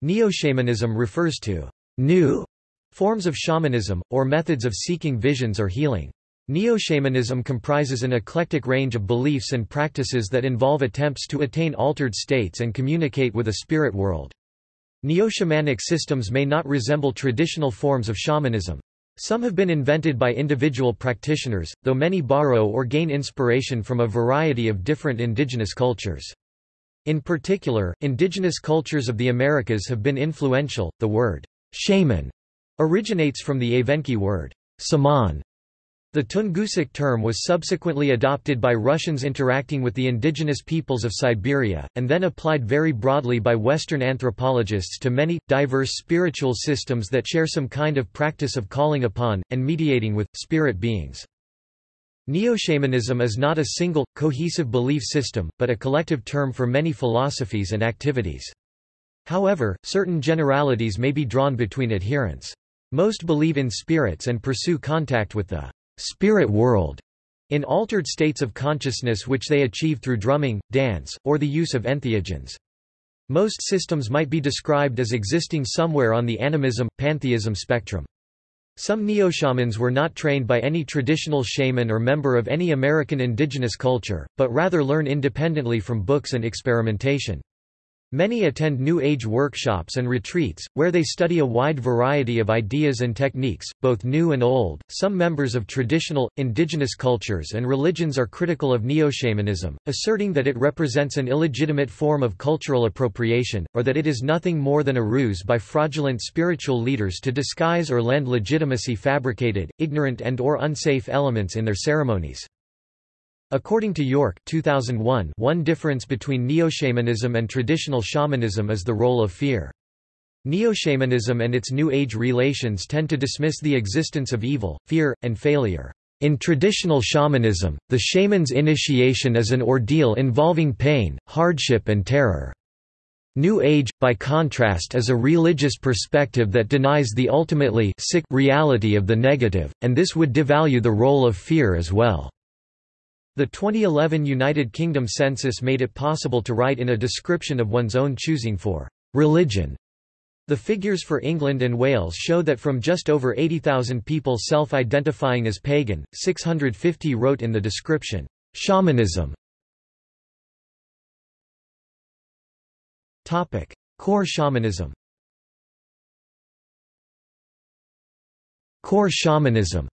Neo-shamanism refers to new forms of shamanism, or methods of seeking visions or healing. Neo-shamanism comprises an eclectic range of beliefs and practices that involve attempts to attain altered states and communicate with a spirit world. Neo-shamanic systems may not resemble traditional forms of shamanism. Some have been invented by individual practitioners, though many borrow or gain inspiration from a variety of different indigenous cultures. In particular, indigenous cultures of the Americas have been influential. The word shaman originates from the Evenki word saman. The Tungusic term was subsequently adopted by Russians interacting with the indigenous peoples of Siberia, and then applied very broadly by Western anthropologists to many, diverse spiritual systems that share some kind of practice of calling upon, and mediating with, spirit beings. Neo-shamanism is not a single, cohesive belief system, but a collective term for many philosophies and activities. However, certain generalities may be drawn between adherents. Most believe in spirits and pursue contact with the spirit world in altered states of consciousness which they achieve through drumming, dance, or the use of entheogens. Most systems might be described as existing somewhere on the animism, pantheism spectrum. Some neo-shamans were not trained by any traditional shaman or member of any American indigenous culture, but rather learn independently from books and experimentation. Many attend New Age workshops and retreats, where they study a wide variety of ideas and techniques, both new and old. Some members of traditional, indigenous cultures and religions are critical of neo-shamanism, asserting that it represents an illegitimate form of cultural appropriation, or that it is nothing more than a ruse by fraudulent spiritual leaders to disguise or lend legitimacy fabricated, ignorant and or unsafe elements in their ceremonies. According to York 2001, one difference between neo-shamanism and traditional shamanism is the role of fear. Neo-shamanism and its New Age relations tend to dismiss the existence of evil, fear, and failure. In traditional shamanism, the shaman's initiation is an ordeal involving pain, hardship and terror. New Age, by contrast is a religious perspective that denies the ultimately sick reality of the negative, and this would devalue the role of fear as well. The 2011 United Kingdom census made it possible to write in a description of one's own choosing for religion. The figures for England and Wales show that from just over 80,000 people self-identifying as pagan, 650 wrote in the description, shamanism. Topic: Core shamanism Core shamanism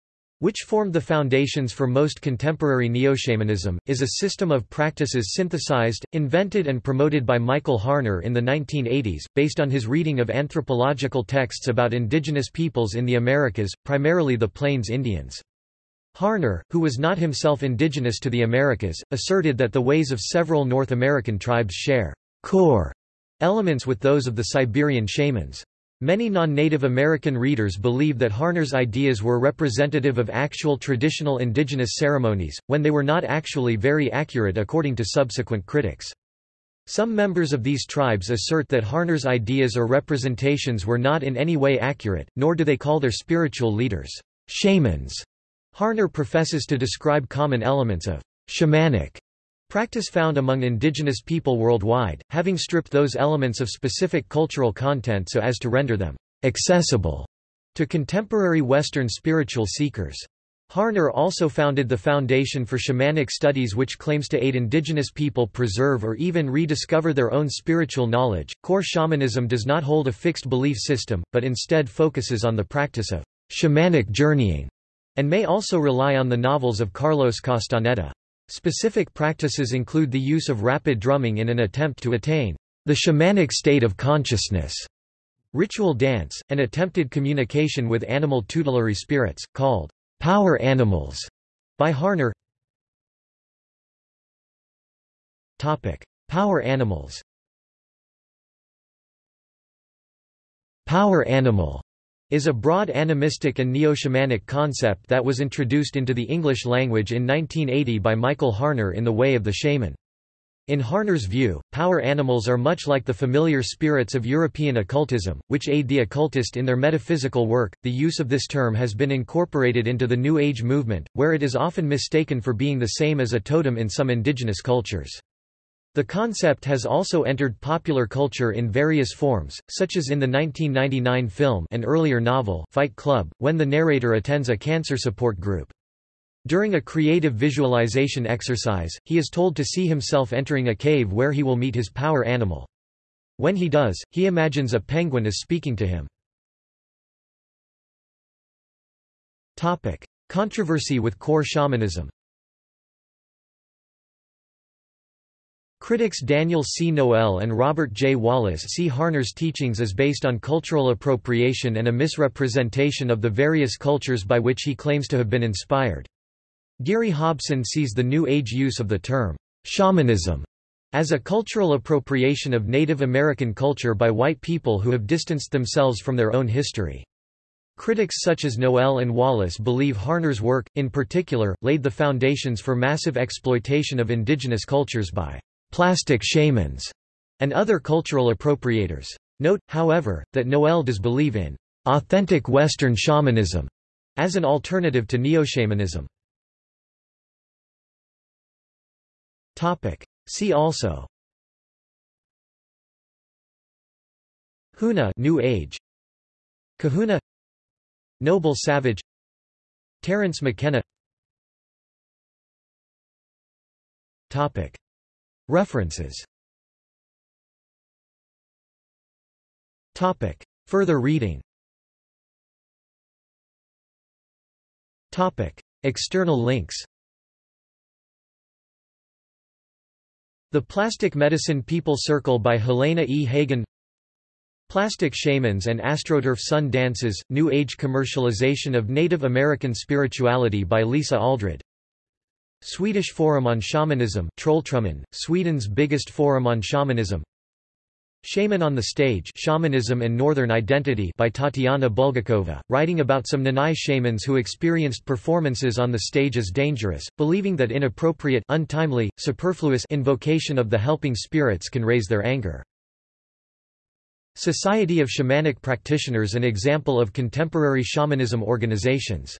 which formed the foundations for most contemporary neo-shamanism, is a system of practices synthesized, invented and promoted by Michael Harner in the 1980s, based on his reading of anthropological texts about indigenous peoples in the Americas, primarily the Plains Indians. Harner, who was not himself indigenous to the Americas, asserted that the ways of several North American tribes share core elements with those of the Siberian shamans. Many non-Native American readers believe that Harner's ideas were representative of actual traditional indigenous ceremonies, when they were not actually very accurate according to subsequent critics. Some members of these tribes assert that Harner's ideas or representations were not in any way accurate, nor do they call their spiritual leaders shamans. Harner professes to describe common elements of shamanic Practice found among indigenous people worldwide, having stripped those elements of specific cultural content so as to render them accessible to contemporary Western spiritual seekers. Harner also founded the Foundation for Shamanic Studies, which claims to aid indigenous people preserve or even rediscover their own spiritual knowledge. Core shamanism does not hold a fixed belief system, but instead focuses on the practice of shamanic journeying, and may also rely on the novels of Carlos Castaneda. Specific practices include the use of rapid drumming in an attempt to attain the shamanic state of consciousness, ritual dance, and attempted communication with animal tutelary spirits, called power animals, by Harner. Topic. Power animals Power animal is a broad animistic and neo-shamanic concept that was introduced into the English language in 1980 by Michael Harner in The Way of the Shaman. In Harner's view, power animals are much like the familiar spirits of European occultism, which aid the occultist in their metaphysical work. The use of this term has been incorporated into the New Age movement, where it is often mistaken for being the same as a totem in some indigenous cultures. The concept has also entered popular culture in various forms, such as in the 1999 film and earlier novel Fight Club, when the narrator attends a cancer support group. During a creative visualization exercise, he is told to see himself entering a cave where he will meet his power animal. When he does, he imagines a penguin is speaking to him. Topic. Controversy with core shamanism Critics Daniel C. Noel and Robert J. Wallis see Harner's teachings as based on cultural appropriation and a misrepresentation of the various cultures by which he claims to have been inspired. Geary Hobson sees the New Age use of the term, shamanism, as a cultural appropriation of Native American culture by white people who have distanced themselves from their own history. Critics such as Noel and Wallis believe Harner's work, in particular, laid the foundations for massive exploitation of indigenous cultures by plastic shamans, and other cultural appropriators. Note, however, that Noel does believe in authentic Western shamanism as an alternative to neo-shamanism. See also Huna New Age. Kahuna. Noble Savage. Terence McKenna. Topic References Topic. Further reading Topic. External links The Plastic Medicine People Circle by Helena E. Hagen Plastic Shamans and Astroturf Sun Dances, New Age Commercialization of Native American Spirituality by Lisa Aldred Swedish Forum on Shamanism Trolltrumman, Sweden's biggest forum on shamanism Shaman on the Stage Shamanism and Northern Identity by Tatiana Bulgakova, writing about some Nanai shamans who experienced performances on the stage as dangerous, believing that inappropriate untimely, superfluous invocation of the helping spirits can raise their anger. Society of Shamanic Practitioners An example of contemporary shamanism organizations